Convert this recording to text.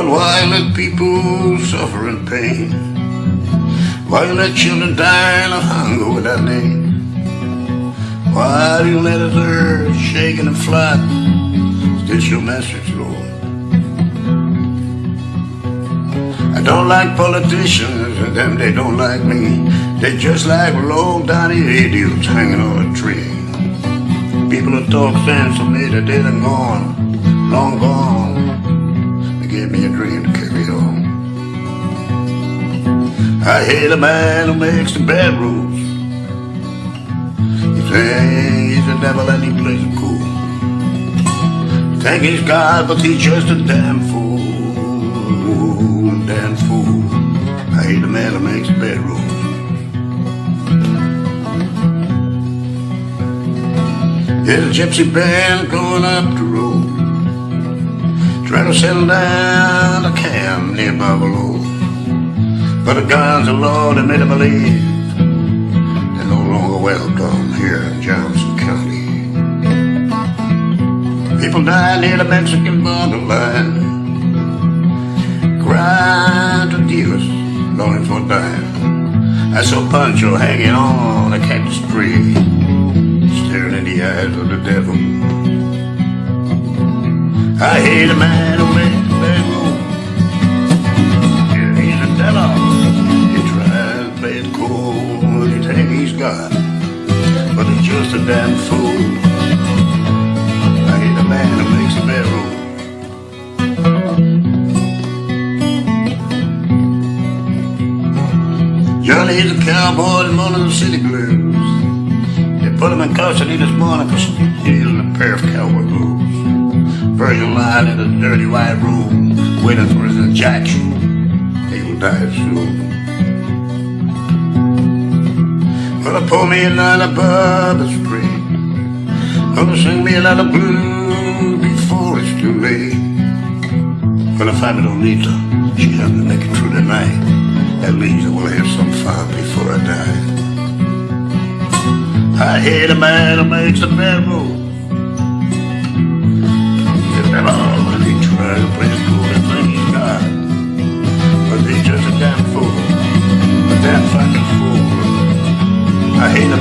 why let people suffer in pain? Why you let children die of hunger without name? Why do you let us earth shaking and flat? This your message, Lord. I don't like politicians, and them they don't like me. They just like low down idiots hanging on a tree. People who talk sense to me, they're dead and gone, long gone. Gave me a dream to carry on. I hate a man who makes the bad rules. He think he's the devil and he plays it cool. Think he's God, but he's just a damn fool. Damn fool. I hate a man who makes the bad rules. There's a gypsy band going up the road Trying to settle down. A camp near Buffalo But the guns of law, they made them believe They're no longer welcome here in Johnson County. People die near the Mexican borderline. Crying to dealers, longing for dime. I saw Pancho hanging on a cactus tree staring in the eyes of the devil. I hate a man who makes bad move. Yeah, he's a devil. He tries it cool. He think he's God, but he's just a damn fool. I hate a man who makes bad move. Johnny, he's a cowboy in one of the city blues. They put him in custody this morning for stealing a pair of cowboy boots. Persian line in a dirty white room, waiting for his injection. He will die soon. Gonna pour me another Bourbon Street. Gonna sing me another blues before it's too late. Gonna find me Lolita. She me to make it through the night. At least I will have some fun before I die. I hate a man who makes a bad move.